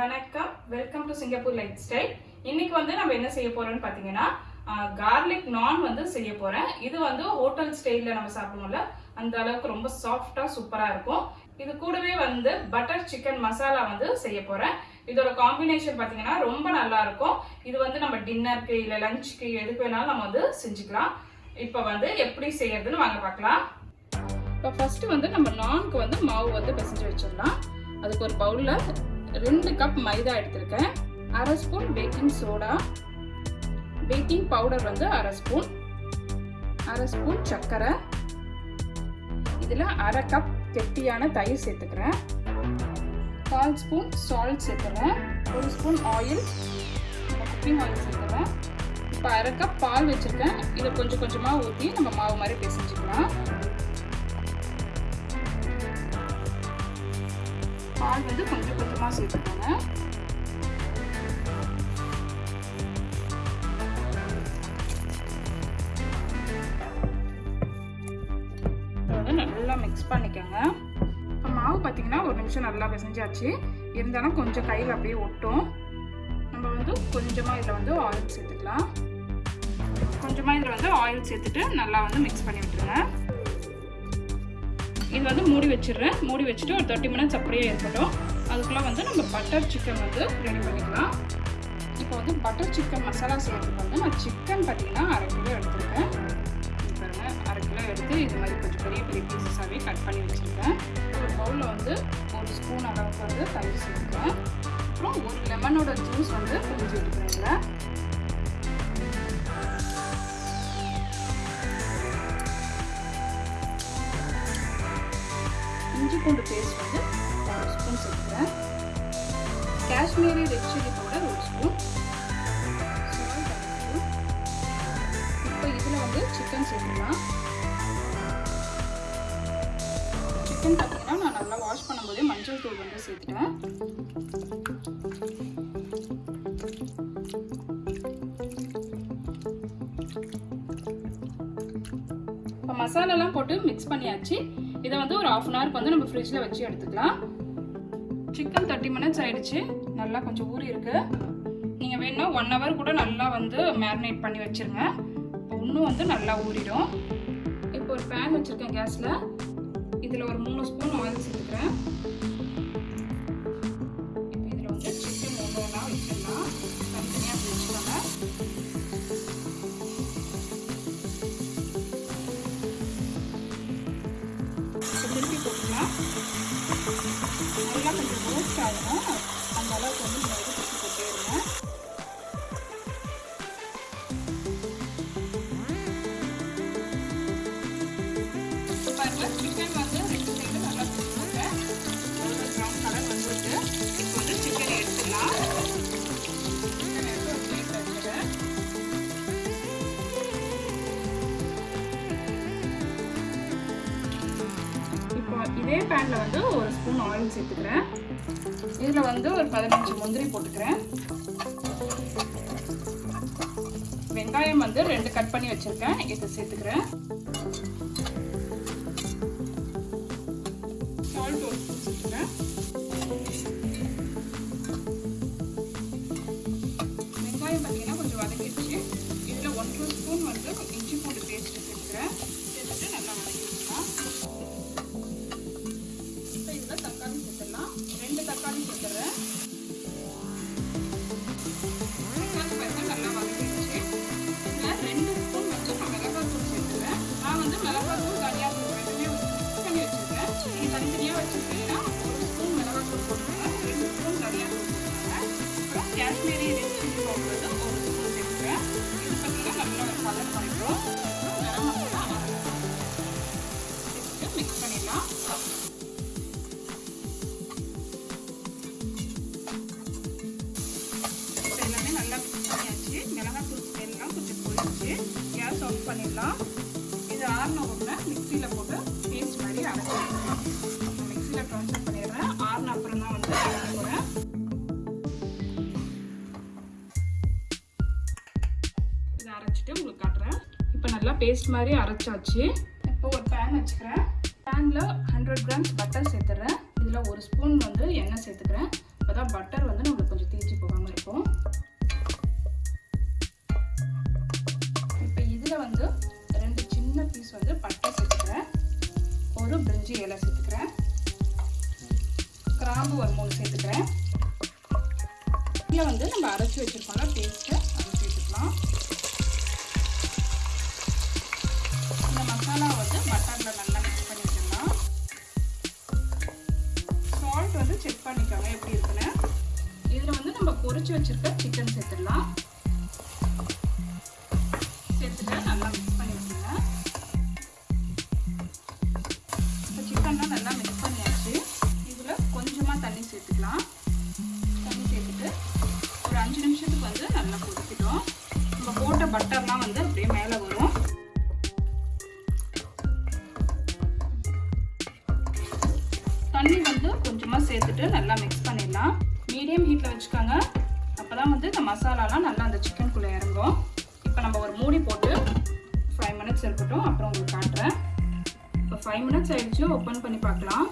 வணக்கம். Welcome to Singapore lifestyle இன்னைக்கு வந்து நம்ம என்ன செய்ய போறோம்னு பார்த்தீங்கன்னா கார்லிக் நான் வந்து செய்ய போறேன். இது வந்து ஹோட்டல் ஸ்டைலில் நம்ம சாப்பிடுவோம்ல அந்த அளவுக்கு ரொம்ப சாஃப்டா சூப்பரா இருக்கும். இது கூடவே வந்து பட்டர் சிக்கன் மசாலா வந்து செய்ய போறேன். இதோட காம்பினேஷன் பார்த்தீங்கன்னா ரொம்ப நல்லா இருக்கும். இது வந்து நம்ம டின்னருக்கு இல்லை லஞ்சுக்கு எதுக்கு வேணாலும் நம்ம வந்து செஞ்சுக்கலாம். இப்போ வந்து எப்படி செய்யறதுன்னு வாங்க பார்க்கலாம் இப்போ ஃபர்ஸ்ட் வந்து நம்ம நான்க்கு வந்து மாவு வந்து பிசைஞ்சு வச்சிடலாம். அதுக்கு ஒரு பவுலில் ரெண்டு கப் மைதா எடுத்திருக்கேன். அரை spoon baking soda baking powder வந்து அரை ஸ்பூன் அரை ஸ்பூன் சர்க்கரை. இதில் அரை கப் கெட்டியான தயிர் சேர்த்துக்கிறேன். கால் ஸ்பூன் சால்ட் சேர்த்துறேன். ஒரு ஸ்பூன் ஆயில் குக்கிங் ஆயில் சேர்த்துறேன் இப்போ அரை கப் பால் வச்சுருக்கேன். இதை கொஞ்சம் கொஞ்சமாக ஊற்றி நம்ம மாவு மாதிரி பிசைஞ்சிக்கலாம். பால் வந்து கொஞ்சம் கொஞ்சமாக சேர்த்துக்கோங்க. வந்து நல்லா மிக்ஸ் பண்ணிக்கோங்க. இப்போ மாவு பார்த்தீங்கன்னா ஒரு நிமிஷம் நல்லா பிசைஞ்சாச்சு. இருந்தாலும் கொஞ்சம் கையில் அப்படியே ஒட்டும். நம்ம வந்து கொஞ்சமாக இதில் வந்து ஆயில் சேர்த்துக்கலாம். கொஞ்சமாக இதில் வந்து ஆயில் சேர்த்துட்டு நல்லா வந்து மிக்ஸ் பண்ணி விட்டுருங்க. இது வந்து மூடி வச்சிடுறேன். மூடி வச்சுட்டு ஒரு தேர்ட்டி மினிட்ஸ் அப்படியே இருக்கட்டும். அதுக்குள்ளே வந்து நம்ம பட்டர் சிக்கன் வந்து ரெடி பண்ணிக்கலாம். இப்போ வந்து பட்டர் சிக்கன் மசாலா செய்யறதுக்கு வந்து நான் சிக்கன் பார்த்தீங்கன்னா அரை கிலோ எடுத்துருக்கேன். பாருங்க அரை கிலோ எடுத்து இது மாதிரி கொஞ்சம் பெரிய பெரிய பீசஸாகவே கட் பண்ணி வச்சுருக்கேன். ஒரு பவுலில் வந்து ஒரு ஸ்பூன் அளவுக்கு வந்து தண்ணி சேர்த்துக்கிறேன் அப்புறம் ஒரு லெமனோட ஜூஸ் வந்து பிரிஞ்சு விட்டுக்கிறேன் இஞ்சி பூண்டு பேஸ்ட் வந்து ஒரு ஸ்பூன் சேர்த்துக்கிறேன் காஷ்மீரி ரெட் சில்லி பவுடர் ஒரு ஸ்பூன் இப்போ இதில் வந்து சிக்கன் சேர்த்துக்கலாம் சிக்கன் பார்த்தீங்கன்னா நான் நல்லா வாஷ் பண்ணும்போதே மஞ்சள் தூள் வந்து சேர்த்துட்டேன். இப்போ மசாலாலாம் போட்டு மிக்ஸ் பண்ணியாச்சு. இதை வந்து ஒரு ஆஃப் அன் ஹவருக்கு வந்து நம்ம ஃப்ரிட்ஜில் வச்சு எடுத்துக்கலாம். சிக்கன் தேர்ட்டி மினிட்ஸ் ஆயிடுச்சு. நல்லா கொஞ்சம் ஊறி இருக்கு. நீங்கள் வேணும்னா ஒன் ஹவர் கூட நல்லா வந்து மேரினேட் பண்ணி வச்சுருங்க. இன்னும் வந்து நல்லா ஊறிடும். இப்போ ஒரு பேன் வச்சுருக்கேன் கேஸில் இதில் ஒரு மூணு ஸ்பூன் ஆயில் சேர்த்துக்கிறேன். நீங்கள் போட்டே இருங்க சிக்கன் வந்து ரெண்டு சைடு நல்லா ஒரு ப்ரௌன் கலர் வந்துருக்கு இப்போ வந்து சிக்கன் சிக்கன் எடுத்து ஒரு வச்சுக்கிறேன் இப்போ இதே பேனில் வந்து ஒரு ஸ்பூன் ஆயில் சேர்த்துக்கிறேன். இதில் வந்து ஒரு பதினஞ்சு முந்திரி போட்டுக்கிறேன். வெங்காயம் வந்து ரெண்டு கட் பண்ணி வச்சுருக்கேன். இதை சேர்த்துக்கிறேன். சால்ட் ஒரு ஸ்பூன் சேர்த்துக்கிறேன். நல்லா மிக்ஸ் பண்ணியாச்சு மிளகாத்தூள் எல்லாம் கொஞ்சம் போயிடுச்சு கேஸ் ஆஃப் பண்ணிடலாம். இது ஆறின உடனே மிக்சியில் போட்டு பேஸ்ட் மாதிரி அரைச்சிடலாம் மிக்சியில் ட்ரான்ஸ்ஃபர் பண்ணிடுறேன். ஆறின அப்புறம் தான் வந்து அரைக்க போகிறேன் இதை அரைச்சிட்டு உங்களுக்கு காட்டுறேன். இப்போ நல்லா பேஸ்ட் மாதிரி அரைச்சாச்சு. இப்போ ஒரு பேன் வச்சுக்கிறேன். பேனில் ஹண்ட்ரட் கிராம்ஸ் பட்டர் சேர்த்துறேன். இதில் ஒரு ஸ்பூன் வந்து எண்ணெய் சேர்த்துக்கிறேன். அப்போ தான் பட்டர் வந்து நம்மளுக்கு கொஞ்சம் தீஞ்சு போகாமல் இருக்கும். வந்து ரெண்டு சின்ன பீஸ் வந்து பட்டை சேர்த்துக்கிறேன். ஒரு பிரிஞ்சி இலை சேர்த்துக்கிறேன். கிராம்பு ஒரு மூணு சேர்த்துக்கிறேன். இதில் வந்து நம்ம அரைச்சி வச்சுருக்கோம்னா பேஸ்ட் பட்டர்லாம் வந்து அப்படியே மேலே வரும். தண்ணி வந்து கொஞ்சமாக சேர்த்துட்டு நல்லா மிக்ஸ் பண்ணிடலாம். மீடியம் ஹீட்டில் வச்சுக்கோங்க. அப்போ தான் வந்து இந்த மசாலாலாம் நல்லா அந்த சிக்கனுக்குள்ளே இறங்கும். இப்போ நம்ம ஒரு மூடி போட்டு ஃபைவ் மினிட்ஸ் இருக்கட்டும் அப்புறம் உங்களுக்கு காட்டுறேன். இப்போ ஃபைவ் மினிட்ஸ் ஆகிடுச்சு ஓப்பன் பண்ணி பார்க்கலாம்.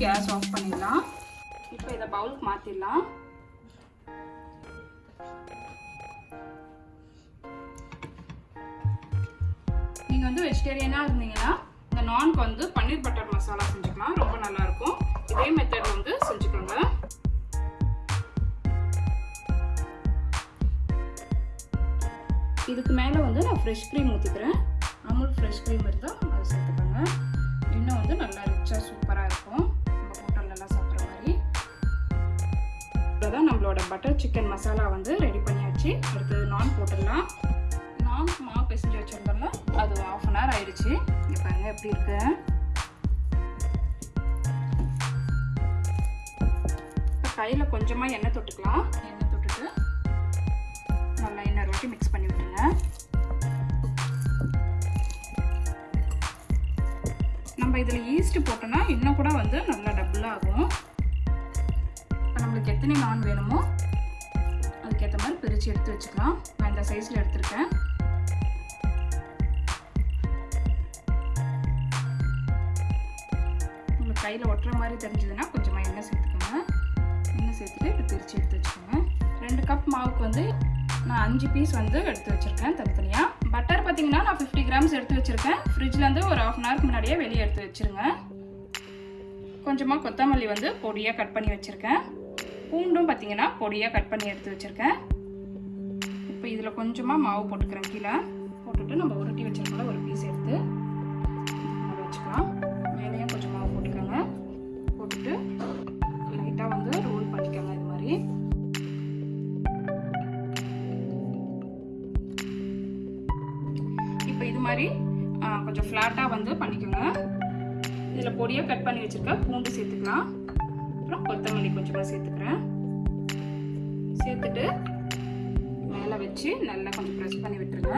கேஸ் ஆஃப் பண்ணிடலாம். இப்போ இதை பவுலுக்கு மாற்றிடலாம் நீங்கள் வந்து வெஜிடேரியனாக இருந்தீங்கன்னா இந்த நான்க்கு வந்து பன்னீர் பட்டர் மசாலா செஞ்சுக்கலாம். ரொம்ப நல்லாயிருக்கும். இதே மெத்தட் வந்து செஞ்சுக்கோங்க. இதுக்கு மேலே வந்து நான் ஃப்ரெஷ் க்ரீம் ஊற்றிக்கிறேன் அமுல் ஃப்ரெஷ் க்ரீம் இருந்தால் அதை சேர்த்துக்கோங்க. இன்னும் வந்து நல்லா ரிச்சாக சூப்பராக இருக்கும். தான் நம்மளோட பட்டர் சிக்கன் மசாலா வந்து ரெடி பண்ணியாச்சு. அடுத்தது நான் போட்டுடலாம். நான் மாவு பிசைஞ்சு வச்சுருந்தோம்ல அது ஆஃப் அன் ஹவர் ஆயிடுச்சு. இங்கே பாருங்கள் எப்படி இருக்கு. கையில் கொஞ்சமாக எண்ணெய் தொட்டுக்கலாம். எண்ணெய் தொட்டுட்டு நல்லா எண்ணெய் ரொட்டி மிக்ஸ் பண்ணி விட்டுருங்க. நம்ம இதில் ஈஸ்ட் போட்டோன்னா இன்னும் கூட வந்து நல்லா டபுள் ஆகும். நம்மளுக்கு எத்தனை நான் வேணுமோ அதுக்கேற்ற மாதிரி பிரித்து எடுத்து வச்சுக்கலாம். நான் இந்த சைஸில் எடுத்திருக்கேன். உங்களுக்கு கையில் ஒட்டுற மாதிரி தெரிஞ்சதுன்னா கொஞ்சமாக எண்ணெய் சேர்த்துக்கோங்க. எண்ணெய் சேர்த்துட்டு இப்போ பிரித்து எடுத்து வச்சுக்கோங்க. ரெண்டு கப் மாவுக்கு வந்து நான் அஞ்சு பீஸ் வந்து எடுத்து வச்சுருக்கேன் தனித்தனியாக பட்டர் பார்த்தீங்கன்னா நான் ஃபிஃப்டி கிராம்ஸ் எடுத்து வச்சுருக்கேன். ஃப்ரிட்ஜ்லேருந்து ஒரு ஆஃப் அன் ஹவருக்கு முன்னாடியே வெளியே எடுத்து வச்சுருங்க. கொஞ்சமாக கொத்தமல்லி வந்து பொடியாக கட் பண்ணி வச்சுருக்கேன். பூண்டும் பார்த்தீங்கன்னா பொடியாக கட் பண்ணி எடுத்து வச்சுருக்கேன். இப்போ இதில் கொஞ்சமாக மாவு போட்டுக்கிறேன் கீழே. போட்டுட்டு நம்ம உருட்டி வச்சிருக்கோம்ல ஒரு பீஸ் எடுத்து. அதை வச்சுக்கலாம். மேலேயும் கொஞ்சம் மாவு போட்டுக்கோங்க. போட்டுட்டு லைட்டாக வந்து ரோல் பண்ணிக்கோங்க இது மாதிரி. இப்போ இது மாதிரி கொஞ்சம் ஃப்ளாட்டாக வந்து பண்ணிக்கோங்க. இதில் பொடியாக கட் பண்ணி வச்சுருக்க பூண்டு சேர்த்துக்கலாம். அப்புறம் கொத்தமல்லி கொஞ்சமாக சேர்த்துக்கிறேன். சேர்த்துட்டு மேலே வச்சு நல்லா கொஞ்சம் ப்ரெஸ் பண்ணி விட்டுருங்க.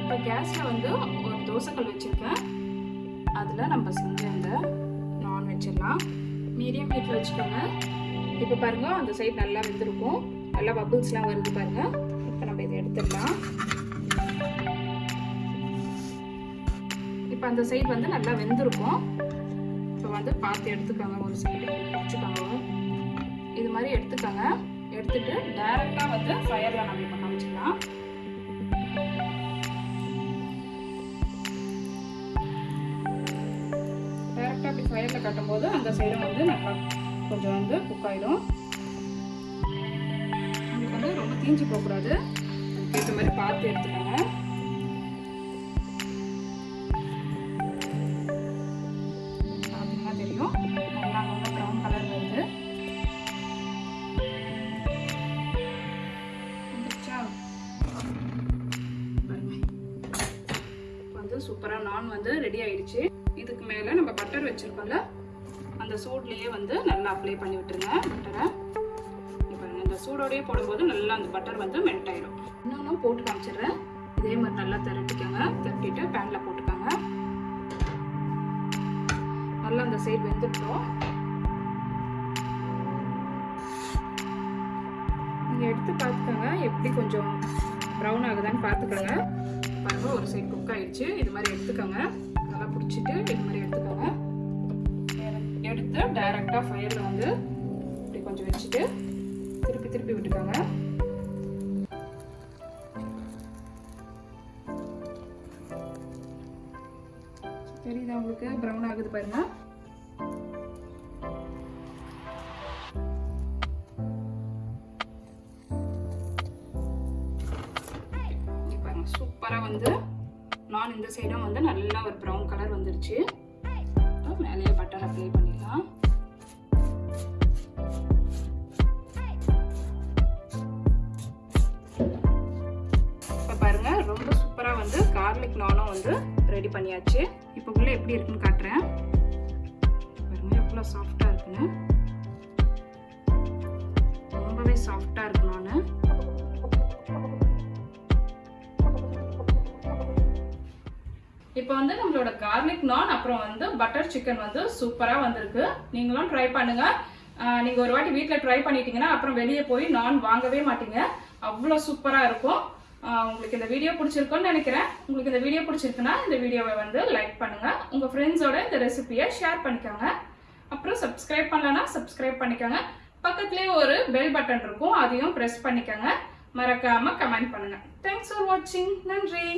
இப்போ கேஸில் வந்து ஒரு தோசைக்கல் வச்சுருக்கேன். அதில் நம்ம செஞ்ச அந்த நான் வச்சிடலாம் மீடியம் ஹீட்டில் வச்சுக்கோங்க. இப்போ பாருங்க அந்த சைடு நல்லா வெந்திருக்கும். நல்லா பபுள்ஸ்லாம் வருது பாருங்கள் இப்போ நம்ம இதை எடுத்துடலாம். இப்போ அந்த சைடு வந்து நல்லா வெந்திருக்கும். இப்போ வந்து பார்த்து எடுத்துக்கோங்க ஒரு சைடு வச்சுக்கோங்க. இது மாதிரி எடுத்துக்கோங்க. எடுத்துட்டு டைரெக்டாக வந்து ஃபயரில் நம்ம இப்போ காமிச்சிக்கலாம். டைரெக்டாக அப்படி ஃபயரில் கட்டும்போது அந்த சைடும் வந்து நல்லா கொஞ்சம் வந்து குக் ஆகிடும் உங்களுக்கு வந்து ரொம்ப தீஞ்சு போகக்கூடாது. அதுக்கேற்ற மாதிரி பார்த்து எடுத்துக்கோங்க. வந்து ரெடி ஆயிடுச்சு. இதுக்கு மேலே நம்ம பட்டர் வச்சிருக்கோம்ல அந்த சூட்லேயே வந்து நல்லா அப்ளை பண்ணி விட்டுருங்க பட்டரை இப்போ இந்த சூடோடயே போடும்போது நல்லா அந்த பட்டர் வந்து மெல்ட் ஆயிடும். இன்னொன்றும் போட்டு காமிச்சிடுறேன். இதே மாதிரி நல்லா திரட்டிக்கோங்க. திரட்டிட்டு பேனில் போட்டுக்கோங்க. நல்லா அந்த சைடு வெந்துட்டோம் நீங்கள் எடுத்து பார்த்துக்கோங்க. எப்படி கொஞ்சம் ப்ரௌன் ஆகுதான்னு பார்த்துக்கோங்க. பாருங்க ஒரு சைடு குக் ஆயிடுச்சு. இது மாதிரி எடுத்துக்கோங்க. நல்லா பிடிச்சிட்டு இது மாதிரி எடுத்துக்கோங்க. எடுத்து டைரெக்டாக ஃபயரில் வந்து இப்படி கொஞ்சம் வச்சுட்டு திருப்பி திருப்பி விட்டுக்கோங்க. தெரியுதா உங்களுக்கு? ப்ரௌன் ஆகுது பாருங்க. நான் இந்த சைடும் வந்து நல்லா ஒரு ப்ரௌன் கலர் வந்துருச்சு. மேலேயே பட்டர் அப்ளை பண்ணிடலாம். இப்போ பாருங்கள் ரொம்ப சூப்பராக வந்து கார்லிக் நானும் வந்து ரெடி பண்ணியாச்சு. இப்போ உள்ள எப்படி இருக்குன்னு காட்டுறேன். பாருங்க எவ்வளோ சாஃப்டா இருக்குன்னு. ரொம்பவே சாஃப்ட் கார்லிக் நான் அப்புறம் வந்து பட்டர் சிக்கன் வந்து சூப்பராக வந்திருக்கு. நீங்களும் ட்ரை பண்ணுங்க. நீங்கள் ஒரு வாட்டி வீட்டில் ட்ரை பண்ணிட்டீங்கன்னா அப்புறம் வெளியே போய் நான் வாங்கவே மாட்டீங்க. அவ்வளோ சூப்பராக இருக்கும். உங்களுக்கு இந்த வீடியோ பிடிச்சிருக்குன்னு நினைக்கிறேன். உங்களுக்கு இந்த வீடியோ பிடிச்சிருக்குன்னா இந்த வீடியோவை வந்து லைக் பண்ணுங்கள் உங்கள் ஃப்ரெண்ட்ஸோட இந்த ரெசிபியை ஷேர் பண்ணிக்கோங்க. அப்புறம் சப்ஸ்கிரைப் பண்ணலன்னா சப்ஸ்கிரைப் பண்ணிக்கோங்க. பக்கத்துலேயே ஒரு பெல் பட்டன் இருக்கும். அதையும் ப்ரெஸ் பண்ணிக்கோங்க. மறக்காமல் கமெண்ட் பண்ணுங்கள் தேங்க்ஸ் ஃபார் வாட்சிங் நன்றி.